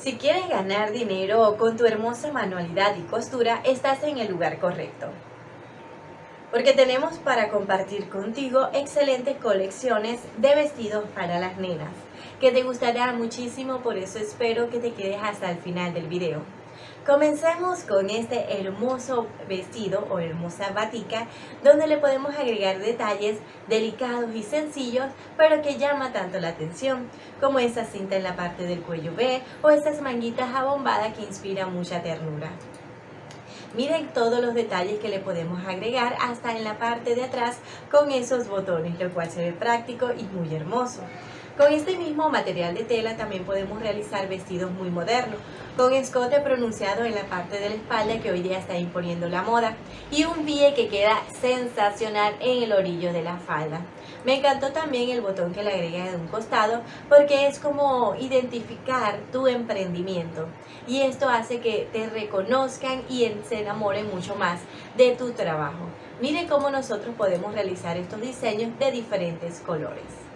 Si quieres ganar dinero con tu hermosa manualidad y costura, estás en el lugar correcto. Porque tenemos para compartir contigo excelentes colecciones de vestidos para las nenas, que te gustará muchísimo, por eso espero que te quedes hasta el final del video. Comencemos con este hermoso vestido o hermosa batica donde le podemos agregar detalles delicados y sencillos pero que llama tanto la atención como esa cinta en la parte del cuello B o estas manguitas abombadas que inspiran mucha ternura. Miren todos los detalles que le podemos agregar hasta en la parte de atrás con esos botones, lo cual se ve práctico y muy hermoso. Con este mismo material de tela también podemos realizar vestidos muy modernos, con escote pronunciado en la parte de la espalda que hoy día está imponiendo la moda y un pie que queda sensacional en el orillo de la falda. Me encantó también el botón que le agrega de un costado porque es como identificar tu emprendimiento y esto hace que te reconozcan y se enamoren mucho más de tu trabajo. Miren cómo nosotros podemos realizar estos diseños de diferentes colores.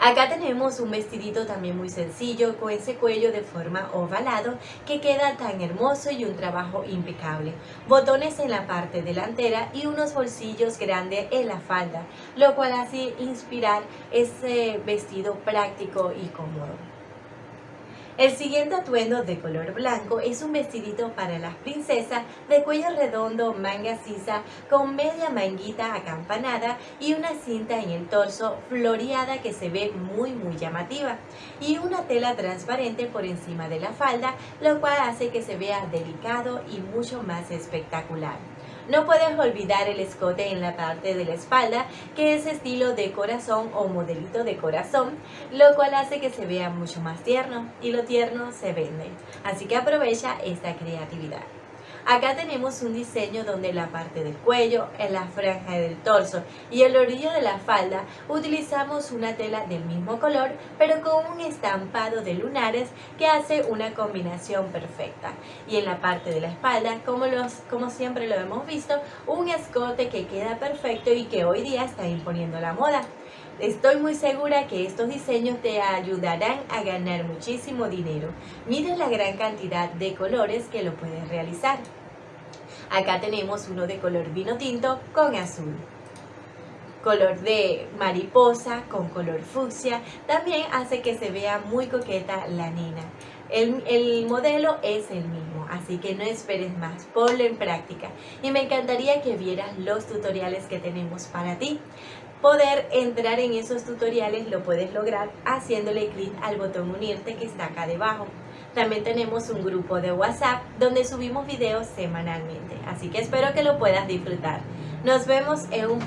Acá tenemos un vestidito también muy sencillo con ese cuello de forma ovalado que queda tan hermoso y un trabajo impecable. Botones en la parte delantera y unos bolsillos grandes en la falda, lo cual hace inspirar ese vestido práctico y cómodo. El siguiente atuendo de color blanco es un vestidito para las princesas de cuello redondo, manga sisa, con media manguita acampanada y una cinta en el torso floreada que se ve muy muy llamativa y una tela transparente por encima de la falda, lo cual hace que se vea delicado y mucho más espectacular. No puedes olvidar el escote en la parte de la espalda, que es estilo de corazón o modelito de corazón, lo cual hace que se vea mucho más tierno y lo tierno se vende. Así que aprovecha esta creatividad. Acá tenemos un diseño donde la parte del cuello, en la franja del torso y el orillo de la falda utilizamos una tela del mismo color pero con un estampado de lunares que hace una combinación perfecta. Y en la parte de la espalda, como, los, como siempre lo hemos visto, un escote que queda perfecto y que hoy día está imponiendo la moda. Estoy muy segura que estos diseños te ayudarán a ganar muchísimo dinero. Miren la gran cantidad de colores que lo puedes realizar. Acá tenemos uno de color vino tinto con azul. Color de mariposa con color fucsia. También hace que se vea muy coqueta la nena. El, el, modelo es el mismo, así que no esperes más, ponlo en práctica. Y me encantaría que vieras los tutoriales que tenemos para ti. Poder entrar en esos tutoriales lo puedes lograr haciéndole clic al botón unirte que está acá debajo. También tenemos un grupo de WhatsApp donde subimos videos semanalmente, así que espero que lo puedas disfrutar. Nos vemos en un